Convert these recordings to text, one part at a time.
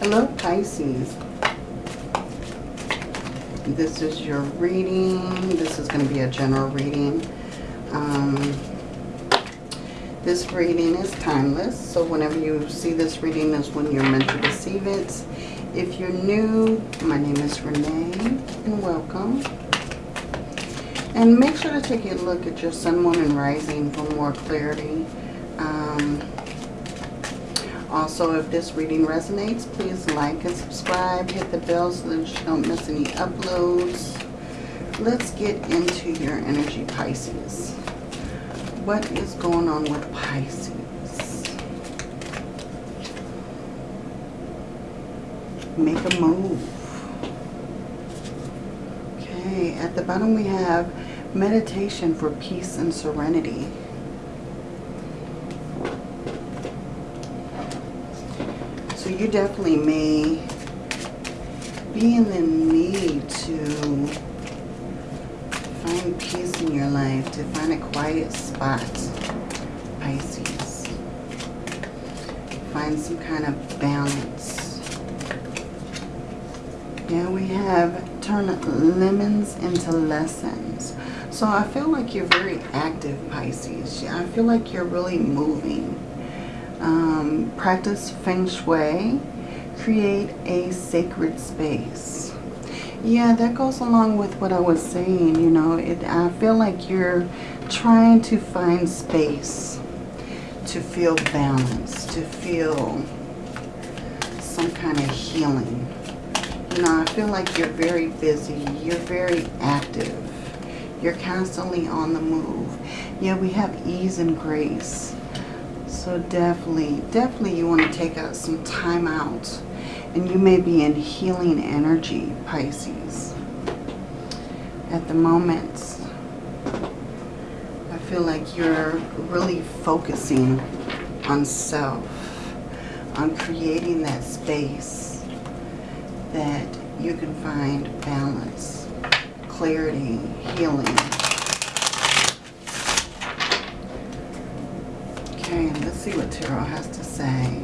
Hello, Pisces. This is your reading. This is going to be a general reading. Um, this reading is timeless, so whenever you see this reading is when you're meant to receive it. If you're new, my name is Renee, and welcome. And make sure to take a look at your Sun, Moon, and Rising for more clarity. Also, if this reading resonates, please like and subscribe. Hit the bell so that you don't miss any uploads. Let's get into your energy, Pisces. What is going on with Pisces? Make a move. Okay, at the bottom we have meditation for peace and serenity. You definitely may be in the need to find peace in your life, to find a quiet spot, Pisces. Find some kind of balance. Yeah, we have turn lemons into lessons. So I feel like you're very active, Pisces. I feel like you're really moving. Um, practice Feng Shui. Create a sacred space. Yeah, that goes along with what I was saying. You know, it, I feel like you're trying to find space to feel balance, to feel some kind of healing. You know, I feel like you're very busy. You're very active. You're constantly on the move. Yeah, we have ease and grace. So definitely, definitely you want to take out some time out. And you may be in healing energy, Pisces. At the moment, I feel like you're really focusing on self, on creating that space that you can find balance, clarity, healing. Let's see what Tarot has to say.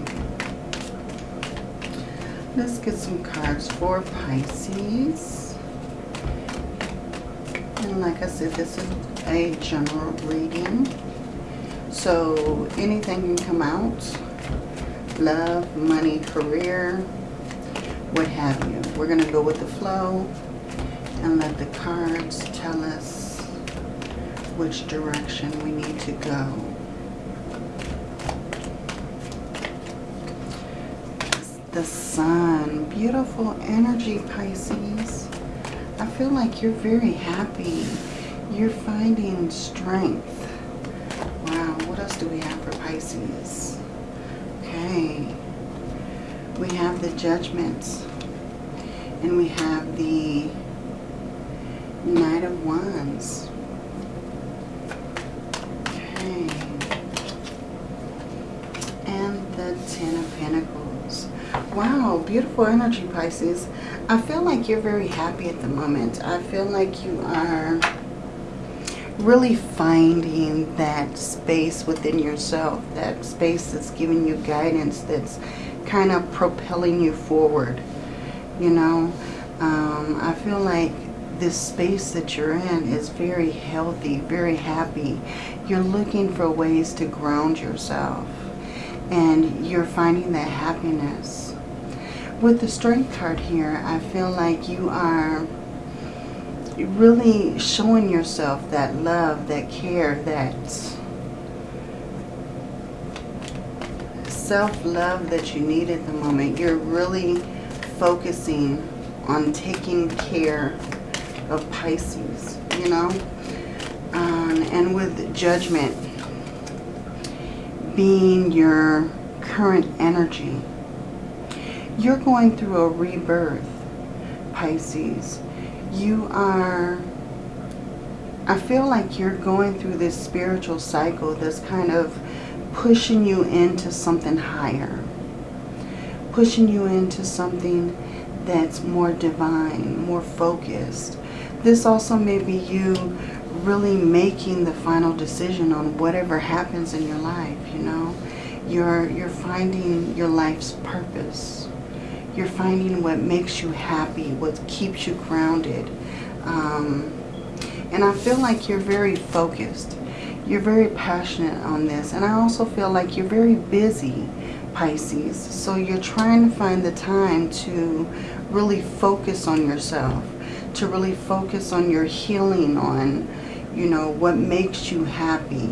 Let's get some cards for Pisces. And like I said, this is a general reading. So anything can come out. Love, money, career, what have you. We're going to go with the flow and let the cards tell us which direction we need to go. The sun. Beautiful energy, Pisces. I feel like you're very happy. You're finding strength. Wow, what else do we have for Pisces? Okay. We have the judgments. And we have the Knight of Wands. Okay. And the Ten of Pentacles. Wow, beautiful energy, Pisces. I feel like you're very happy at the moment. I feel like you are really finding that space within yourself, that space that's giving you guidance, that's kind of propelling you forward. You know, um, I feel like this space that you're in is very healthy, very happy. You're looking for ways to ground yourself. And you're finding that happiness with the strength card here, I feel like you are really showing yourself that love, that care, that self-love that you need at the moment. You're really focusing on taking care of Pisces, you know? Um, and with judgment being your current energy you're going through a rebirth, Pisces. You are, I feel like you're going through this spiritual cycle that's kind of pushing you into something higher. Pushing you into something that's more divine, more focused. This also may be you really making the final decision on whatever happens in your life, you know. You're, you're finding your life's purpose You're finding what makes you happy, what keeps you grounded. Um, and I feel like you're very focused. You're very passionate on this. And I also feel like you're very busy, Pisces. So you're trying to find the time to really focus on yourself. To really focus on your healing, on, you know, what makes you happy.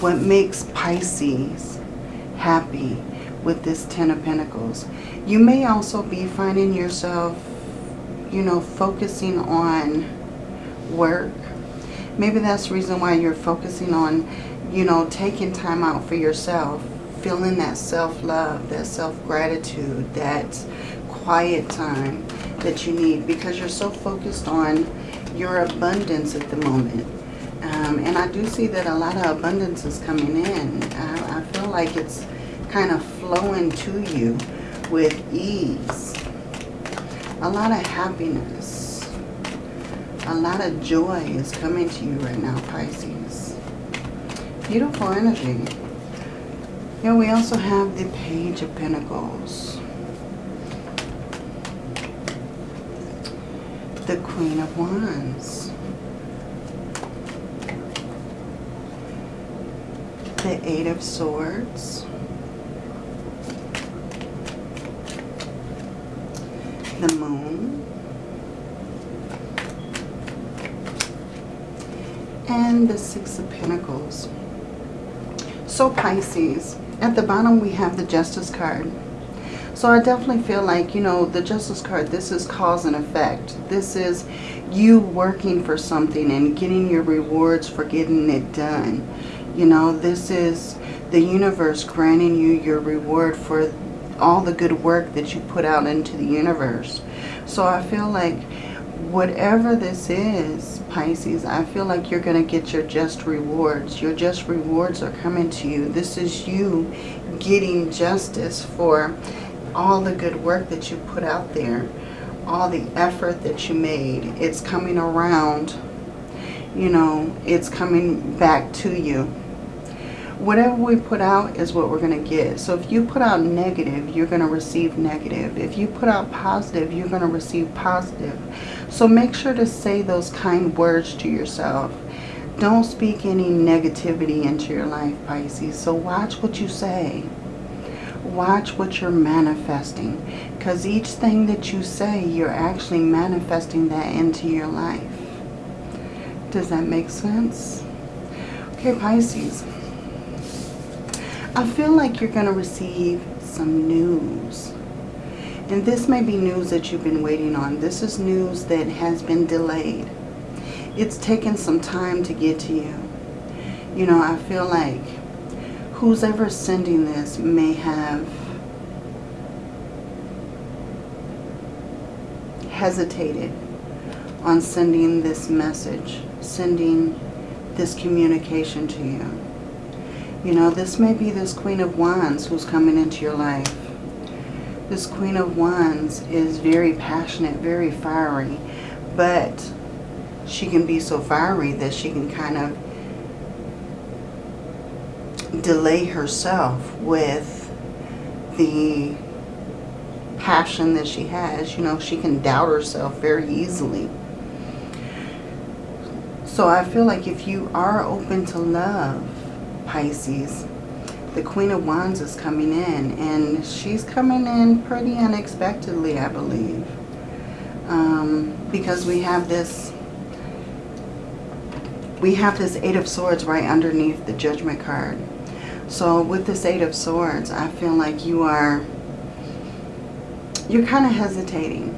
What makes Pisces happy with this Ten of Pentacles. You may also be finding yourself, you know, focusing on work. Maybe that's the reason why you're focusing on, you know, taking time out for yourself. Feeling that self-love, that self-gratitude, that quiet time that you need. Because you're so focused on your abundance at the moment. Um, and I do see that a lot of abundance is coming in. I, I feel like it's kind of flowing to you with ease. A lot of happiness. A lot of joy is coming to you right now, Pisces. Beautiful energy. Here we also have the Page of Pentacles. The Queen of Wands. The Eight of Swords. The moon, and the Six of Pentacles. So Pisces, at the bottom we have the Justice card. So I definitely feel like, you know, the Justice card, this is cause and effect. This is you working for something and getting your rewards for getting it done. You know, this is the universe granting you your reward for all the good work that you put out into the universe. So I feel like whatever this is, Pisces, I feel like you're going to get your just rewards. Your just rewards are coming to you. This is you getting justice for all the good work that you put out there. All the effort that you made. It's coming around. You know, it's coming back to you whatever we put out is what we're going to get. So if you put out negative, you're going to receive negative. If you put out positive, you're going to receive positive. So make sure to say those kind words to yourself. Don't speak any negativity into your life, Pisces. So watch what you say. Watch what you're manifesting. Because each thing that you say, you're actually manifesting that into your life. Does that make sense? Okay, Pisces. I feel like you're going to receive some news. And this may be news that you've been waiting on. This is news that has been delayed. It's taken some time to get to you. You know, I feel like who's ever sending this may have hesitated on sending this message, sending this communication to you. You know, this may be this Queen of Wands who's coming into your life. This Queen of Wands is very passionate, very fiery, but she can be so fiery that she can kind of delay herself with the passion that she has. You know, she can doubt herself very easily. So I feel like if you are open to love, Pisces, the Queen of Wands is coming in. And she's coming in pretty unexpectedly, I believe. Um, because we have this... We have this Eight of Swords right underneath the Judgment card. So with this Eight of Swords, I feel like you are... You're kind of hesitating.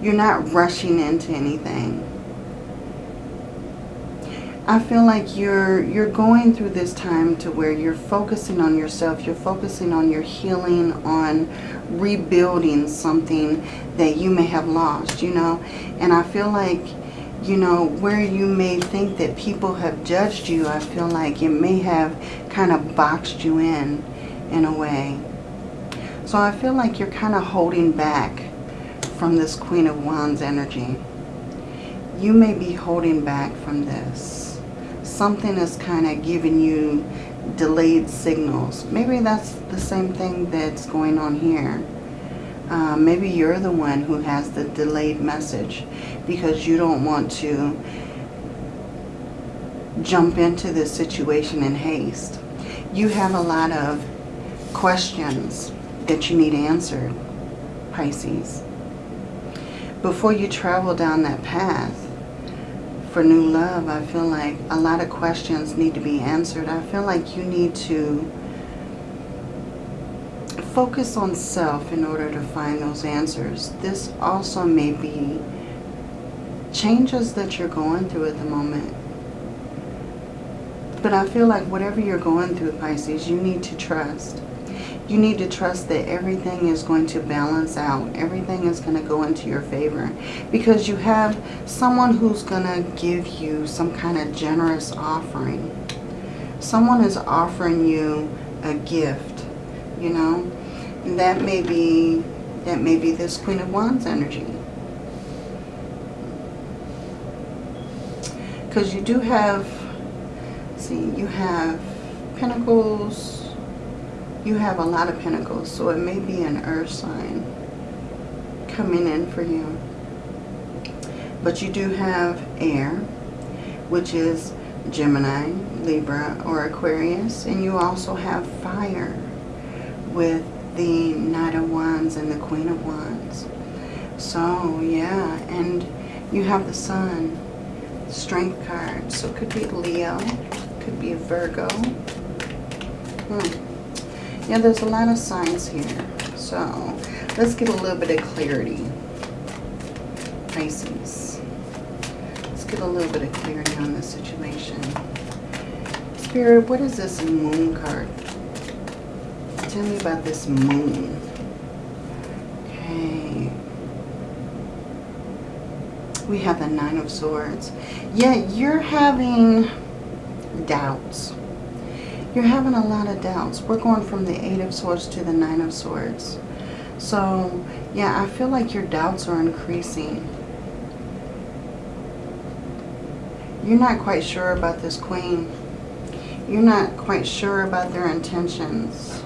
You're not rushing into anything. I feel like you're you're going through this time to where you're focusing on yourself, you're focusing on your healing, on rebuilding something that you may have lost, you know. And I feel like, you know, where you may think that people have judged you, I feel like it may have kind of boxed you in, in a way. So I feel like you're kind of holding back from this Queen of Wands energy. You may be holding back from this something is kind of giving you delayed signals. Maybe that's the same thing that's going on here. Uh, maybe you're the one who has the delayed message because you don't want to jump into this situation in haste. You have a lot of questions that you need answered, Pisces. Before you travel down that path for new love, I feel like a lot of questions need to be answered. I feel like you need to focus on self in order to find those answers. This also may be changes that you're going through at the moment. But I feel like whatever you're going through, Pisces, you need to trust. You need to trust that everything is going to balance out. Everything is going to go into your favor. Because you have someone who's going to give you some kind of generous offering. Someone is offering you a gift, you know. that may be that may be this Queen of Wands energy. Because you do have see, you have pentacles, you have a lot of pentacles, so it may be an earth sign coming in for you. But you do have air, which is Gemini, Libra, or Aquarius, and you also have fire with the Knight of Wands and the Queen of Wands. So, yeah, and you have the Sun, Strength card, so it could be Leo, could be a Virgo. Hmm. Yeah, there's a lot of signs here. So let's get a little bit of clarity. Pisces. Let's get a little bit of clarity on this situation. Spirit, what is this moon card? Tell me about this moon. Okay. We have the Nine of Swords. Yeah, you're having doubts. You're having a lot of doubts. We're going from the Eight of Swords to the Nine of Swords. So, yeah, I feel like your doubts are increasing. You're not quite sure about this queen. You're not quite sure about their intentions.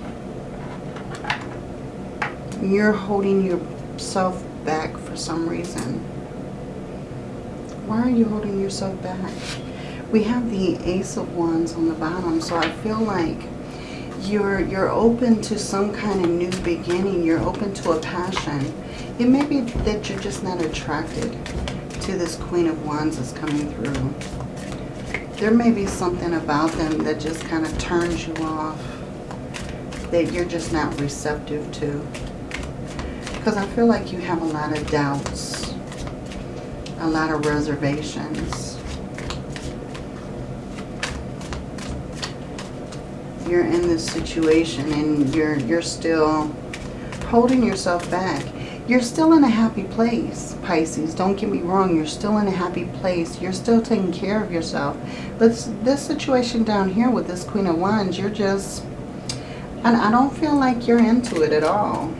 You're holding yourself back for some reason. Why are you holding yourself back? We have the Ace of Wands on the bottom. So I feel like you're, you're open to some kind of new beginning. You're open to a passion. It may be that you're just not attracted to this Queen of Wands that's coming through. There may be something about them that just kind of turns you off. That you're just not receptive to. Because I feel like you have a lot of doubts. A lot of reservations you're in this situation and you're you're still holding yourself back. You're still in a happy place, Pisces. Don't get me wrong. You're still in a happy place. You're still taking care of yourself. But this situation down here with this Queen of Wands, you're just... And I don't feel like you're into it at all.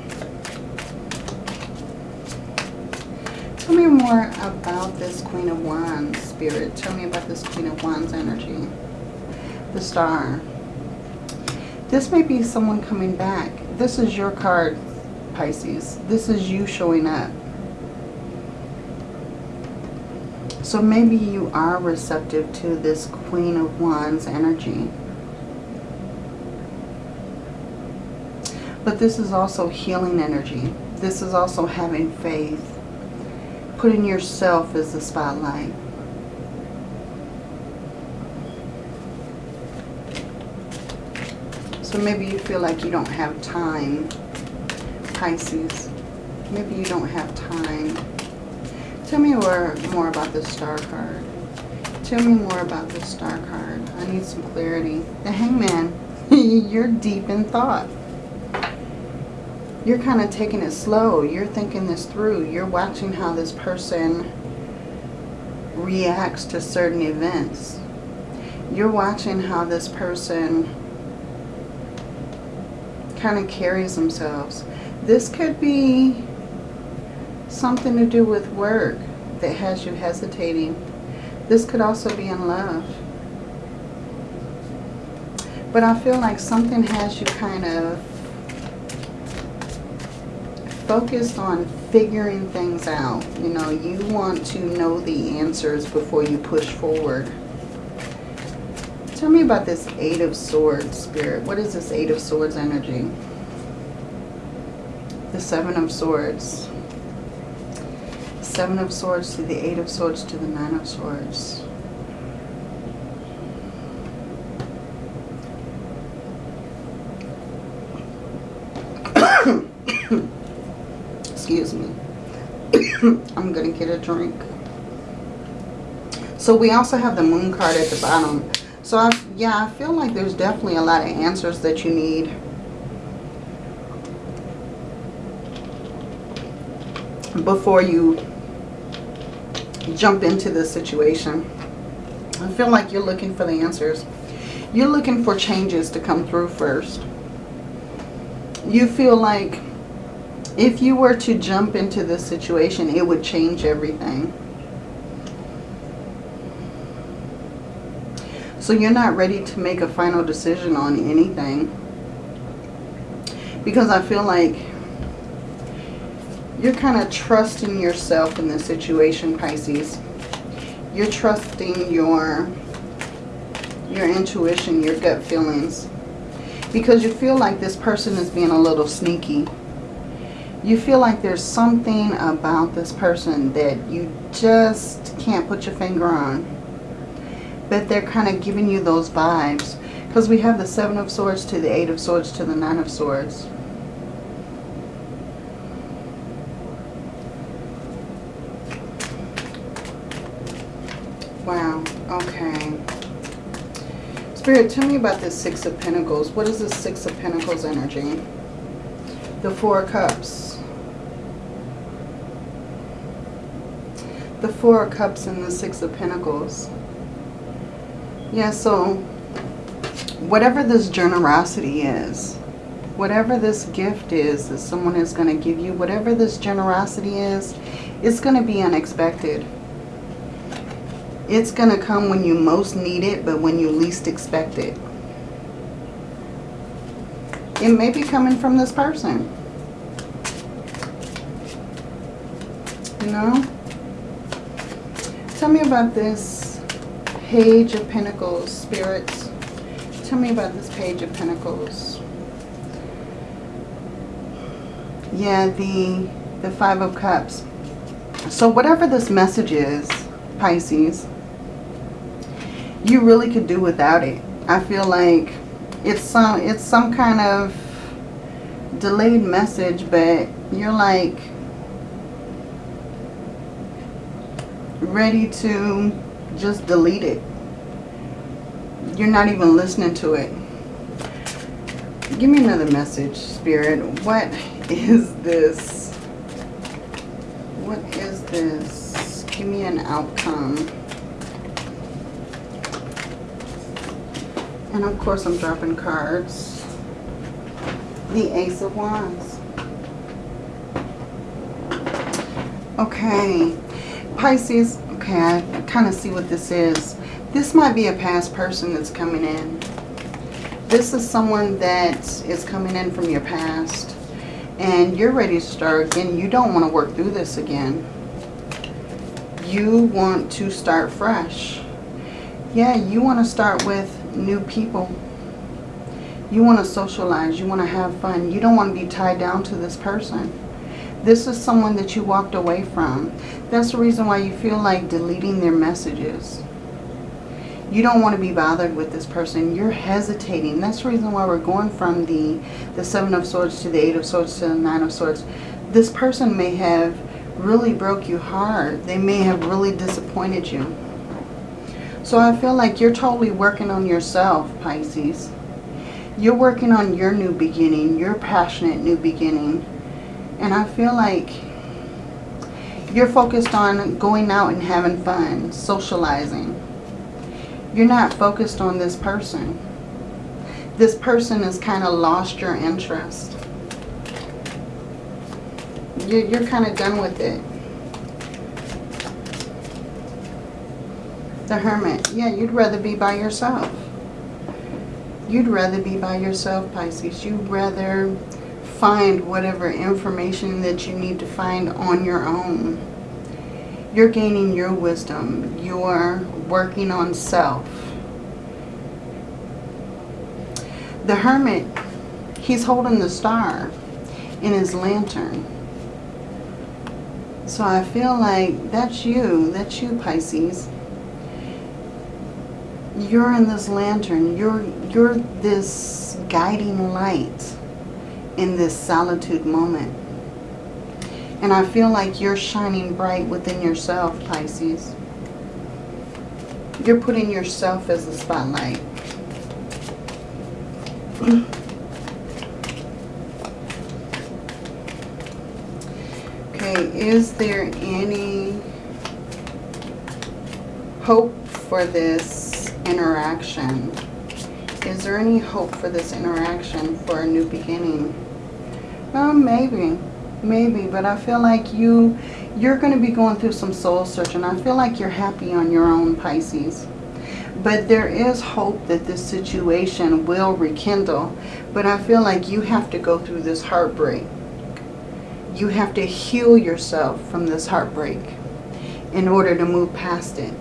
Tell me more about this Queen of Wands, Spirit. Tell me about this Queen of Wands energy. The Star. This may be someone coming back. This is your card, Pisces. This is you showing up. So maybe you are receptive to this Queen of Wands energy. But this is also healing energy. This is also having faith. Putting yourself as the spotlight. So maybe you feel like you don't have time, Pisces. Maybe you don't have time. Tell me more, more about the star card. Tell me more about the star card. I need some clarity. The hangman, you're deep in thought. You're kind of taking it slow. You're thinking this through. You're watching how this person reacts to certain events. You're watching how this person kind of carries themselves. This could be something to do with work that has you hesitating. This could also be in love. But I feel like something has you kind of focused on figuring things out. You know, you want to know the answers before you push forward. Tell me about this Eight of Swords, Spirit. What is this Eight of Swords energy? The Seven of Swords. Seven of Swords to the Eight of Swords to the Nine of Swords. Excuse me. I'm going to get a drink. So we also have the moon card at the bottom. Yeah, I feel like there's definitely a lot of answers that you need. Before you jump into this situation. I feel like you're looking for the answers. You're looking for changes to come through first. You feel like if you were to jump into this situation, it would change everything. So you're not ready to make a final decision on anything. Because I feel like you're kind of trusting yourself in this situation, Pisces. You're trusting your, your intuition, your gut feelings. Because you feel like this person is being a little sneaky. You feel like there's something about this person that you just can't put your finger on. But they're kind of giving you those vibes. Because we have the Seven of Swords to the Eight of Swords to the Nine of Swords. Wow. Okay. Spirit, tell me about this Six of Pentacles. What is the Six of Pentacles energy? The Four of Cups. The Four of Cups and the Six of Pentacles. Yeah, so whatever this generosity is, whatever this gift is that someone is going to give you, whatever this generosity is, it's going to be unexpected. It's going to come when you most need it, but when you least expect it. It may be coming from this person. You know? Tell me about this Page of Pentacles, spirits. Tell me about this Page of Pentacles. Yeah, the, the Five of Cups. So whatever this message is, Pisces, you really could do without it. I feel like it's some it's some kind of delayed message, but you're like ready to just delete it. You're not even listening to it. Give me another message, Spirit. What is this? What is this? Give me an outcome. And of course I'm dropping cards. The Ace of Wands. Okay. Pisces, okay, I kind of see what this is. This might be a past person that's coming in. This is someone that is coming in from your past. And you're ready to start again. You don't want to work through this again. You want to start fresh. Yeah, you want to start with new people. You want to socialize. You want to have fun. You don't want to be tied down to this person. This is someone that you walked away from. That's the reason why you feel like deleting their messages. You don't want to be bothered with this person. You're hesitating. That's the reason why we're going from the, the Seven of Swords to the Eight of Swords to the Nine of Swords. This person may have really broke you hard. They may have really disappointed you. So I feel like you're totally working on yourself, Pisces. You're working on your new beginning, your passionate new beginning. And I feel like you're focused on going out and having fun, socializing. You're not focused on this person. This person has kind of lost your interest. You're, you're kind of done with it. The Hermit. Yeah, you'd rather be by yourself. You'd rather be by yourself, Pisces. You'd rather find whatever information that you need to find on your own. You're gaining your wisdom. You're working on self. The Hermit, he's holding the star in his lantern. So I feel like that's you. That's you, Pisces. You're in this lantern. You're, you're this guiding light in this solitude moment. And I feel like you're shining bright within yourself, Pisces. You're putting yourself as the spotlight. okay, is there any hope for this interaction? Is there any hope for this interaction for a new beginning? Maybe. Maybe, but I feel like you, you're going to be going through some soul searching. I feel like you're happy on your own, Pisces. But there is hope that this situation will rekindle. But I feel like you have to go through this heartbreak. You have to heal yourself from this heartbreak in order to move past it.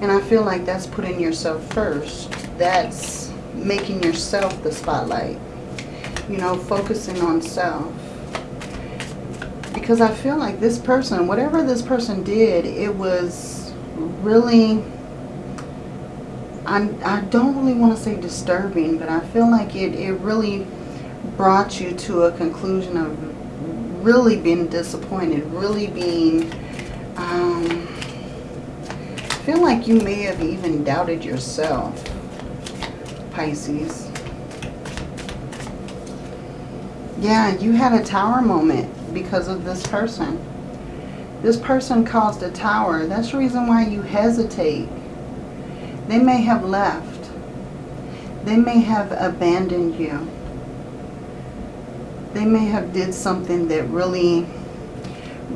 And I feel like that's putting yourself first. That's making yourself the spotlight. You know, focusing on self. Because I feel like this person, whatever this person did, it was really I'm, I don't really want to say disturbing, but I feel like it, it really brought you to a conclusion of really being disappointed, really being, um, I feel like you may have even doubted yourself, Pisces. Yeah, you had a tower moment because of this person. This person caused a tower. That's the reason why you hesitate they may have left. They may have abandoned you. They may have did something that really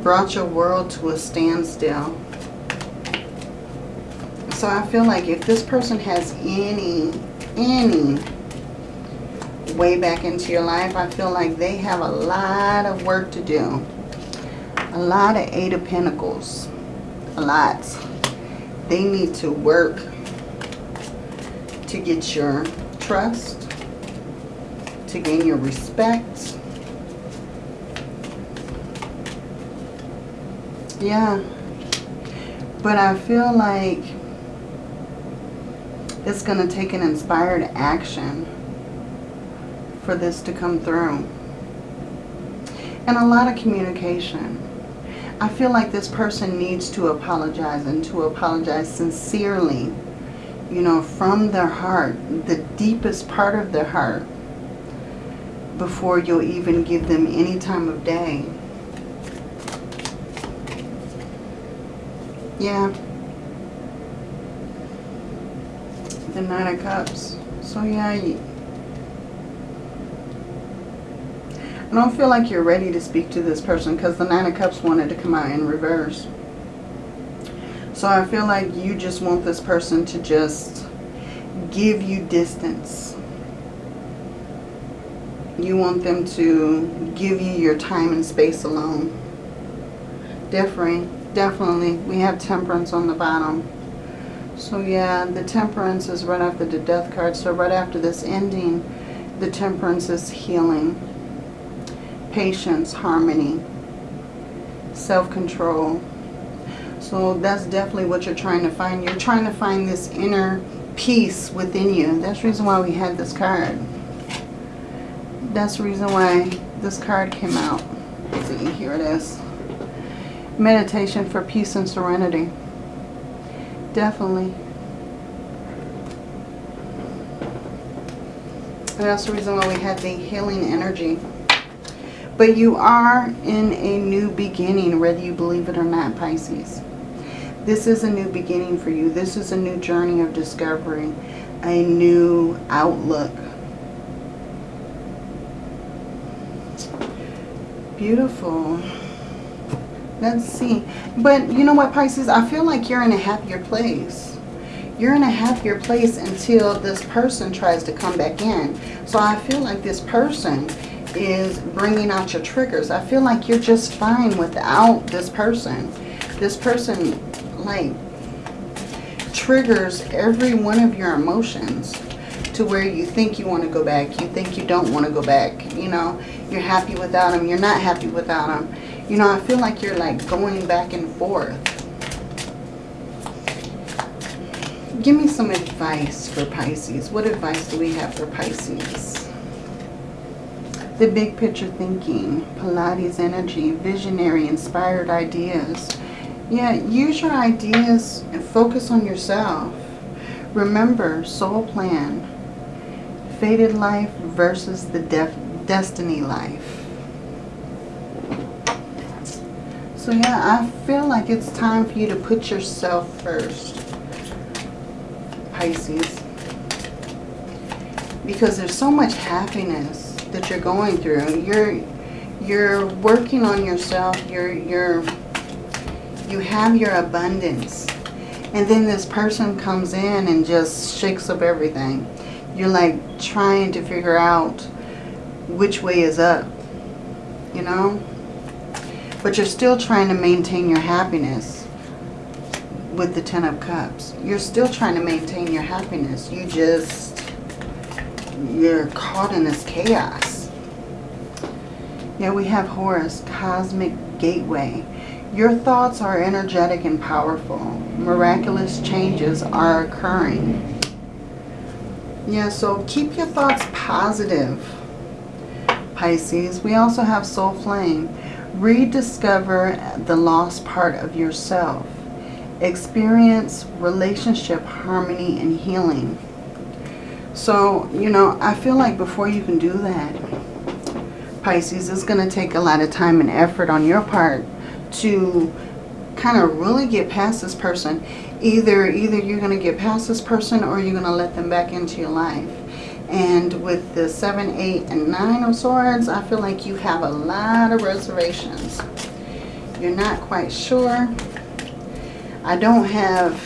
brought your world to a standstill. So I feel like if this person has any, any way back into your life, I feel like they have a lot of work to do. A lot of Eight of Pentacles. A lot. They need to work to get your trust, to gain your respect. Yeah. But I feel like it's going to take an inspired action for this to come through. And a lot of communication. I feel like this person needs to apologize and to apologize sincerely you know, from their heart, the deepest part of their heart, before you'll even give them any time of day. Yeah. The Nine of Cups. So yeah, I don't feel like you're ready to speak to this person because the Nine of Cups wanted to come out in reverse. So I feel like you just want this person to just give you distance. You want them to give you your time and space alone. Definitely, definitely. We have temperance on the bottom. So yeah, the temperance is right after the death card. So right after this ending, the temperance is healing, patience, harmony, self-control, so that's definitely what you're trying to find. You're trying to find this inner peace within you. That's the reason why we had this card. That's the reason why this card came out. See, here it is. Meditation for peace and serenity. Definitely. And that's the reason why we had the healing energy. But you are in a new beginning, whether you believe it or not, Pisces. This is a new beginning for you. This is a new journey of discovery, a new outlook. Beautiful. Let's see. But you know what, Pisces? I feel like you're in a happier place. You're in a happier place until this person tries to come back in. So I feel like this person is bringing out your triggers. I feel like you're just fine without this person. This person, like, triggers every one of your emotions to where you think you want to go back. You think you don't want to go back. You know, you're happy without them. You're not happy without them. You know, I feel like you're like going back and forth. Give me some advice for Pisces. What advice do we have for Pisces? The big picture thinking, Pilates energy, visionary, inspired ideas. Yeah, use your ideas and focus on yourself. Remember, soul plan, fated life versus the destiny life. So yeah, I feel like it's time for you to put yourself first. Pisces. Because there's so much happiness that you're going through. You're you're working on yourself. You're you're you have your abundance. And then this person comes in and just shakes up everything. You're like trying to figure out which way is up. You know? But you're still trying to maintain your happiness with the Ten of Cups. You're still trying to maintain your happiness. You just, you're caught in this chaos. Yeah, we have Horus, Cosmic Gateway. Your thoughts are energetic and powerful. Miraculous changes are occurring. Yeah, so keep your thoughts positive, Pisces. We also have Soul Flame. Rediscover the lost part of yourself. Experience relationship harmony and healing. So, you know, I feel like before you can do that, Pisces, it's going to take a lot of time and effort on your part to kind of really get past this person. Either, either you're going to get past this person or you're going to let them back into your life. And with the 7, 8, and 9 of swords, I feel like you have a lot of reservations. You're not quite sure. I don't have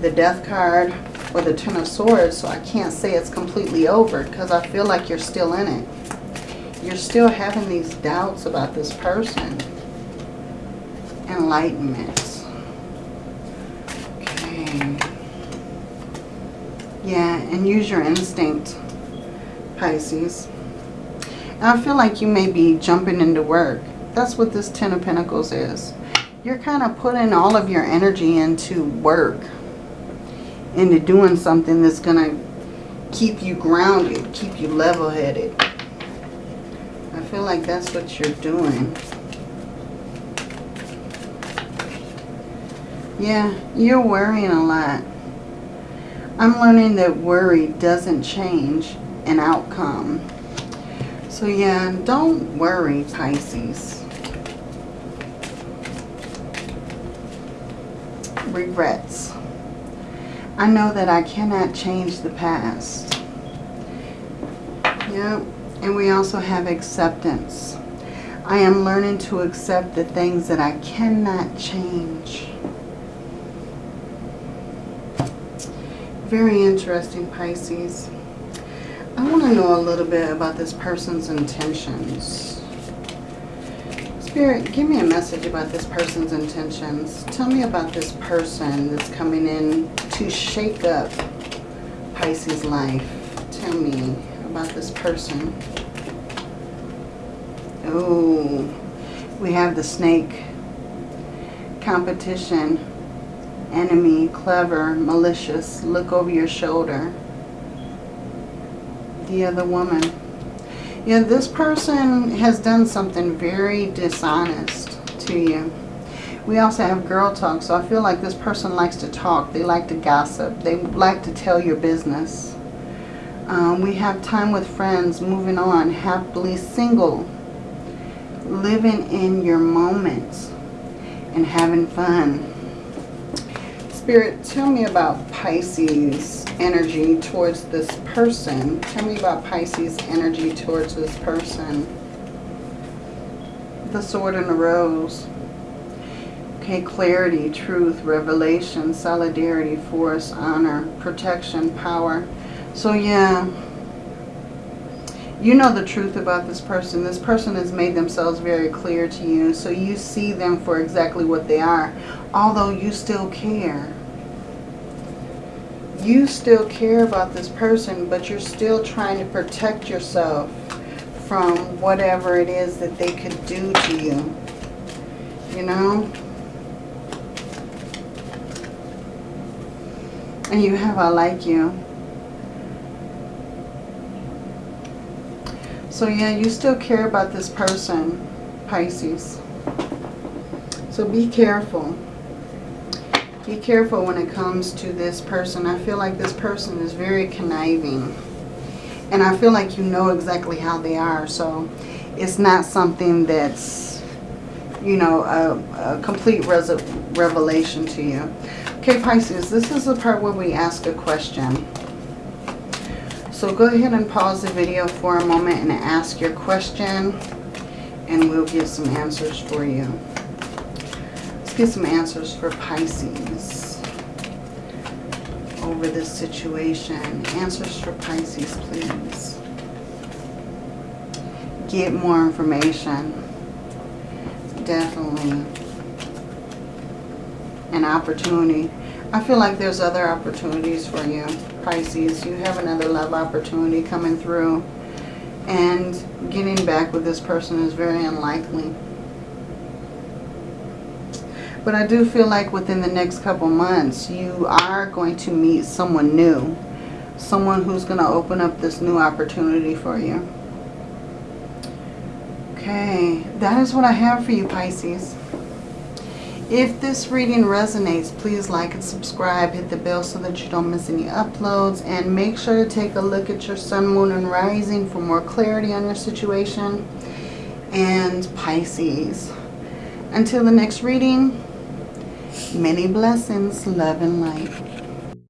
the death card or the ten of swords, so I can't say it's completely over because I feel like you're still in it. You're still having these doubts about this person. Enlightenment. Okay. Yeah, and use your instinct, Pisces. And I feel like you may be jumping into work. That's what this Ten of Pentacles is. You're kind of putting all of your energy into work. Into doing something that's going to keep you grounded, keep you level-headed. I feel like that's what you're doing. Yeah, you're worrying a lot. I'm learning that worry doesn't change an outcome. So yeah, don't worry, Pisces. Regrets. I know that I cannot change the past. Yep. And we also have acceptance. I am learning to accept the things that I cannot change. Very interesting, Pisces. I want to know a little bit about this person's intentions. Spirit, give me a message about this person's intentions. Tell me about this person that's coming in to shake up Pisces' life. Tell me about this person. Oh, we have the snake. Competition enemy, clever, malicious, look over your shoulder. The other woman. Yeah, this person has done something very dishonest to you. We also have girl talk, so I feel like this person likes to talk. They like to gossip. They like to tell your business. Um, we have time with friends, moving on, happily single, living in your moments and having fun. Spirit, tell me about Pisces energy towards this person. Tell me about Pisces energy towards this person. The sword and the rose. Okay, clarity, truth, revelation, solidarity, force, honor, protection, power. So yeah, You know the truth about this person. This person has made themselves very clear to you. So you see them for exactly what they are. Although you still care. You still care about this person, but you're still trying to protect yourself from whatever it is that they could do to you. You know? And you have I like you. So yeah, you still care about this person, Pisces. So be careful. Be careful when it comes to this person. I feel like this person is very conniving. And I feel like you know exactly how they are. So it's not something that's, you know, a, a complete revelation to you. Okay, Pisces, this is the part where we ask a question. So go ahead and pause the video for a moment and ask your question. And we'll get some answers for you. Let's get some answers for Pisces over this situation. Answers for Pisces, please. Get more information. Definitely an opportunity. I feel like there's other opportunities for you, Pisces. You have another love opportunity coming through. And getting back with this person is very unlikely. But I do feel like within the next couple months, you are going to meet someone new. Someone who's going to open up this new opportunity for you. Okay, that is what I have for you, Pisces. If this reading resonates, please like and subscribe. Hit the bell so that you don't miss any uploads. And make sure to take a look at your sun, moon, and rising for more clarity on your situation. And Pisces. Until the next reading, Many blessings, love and light.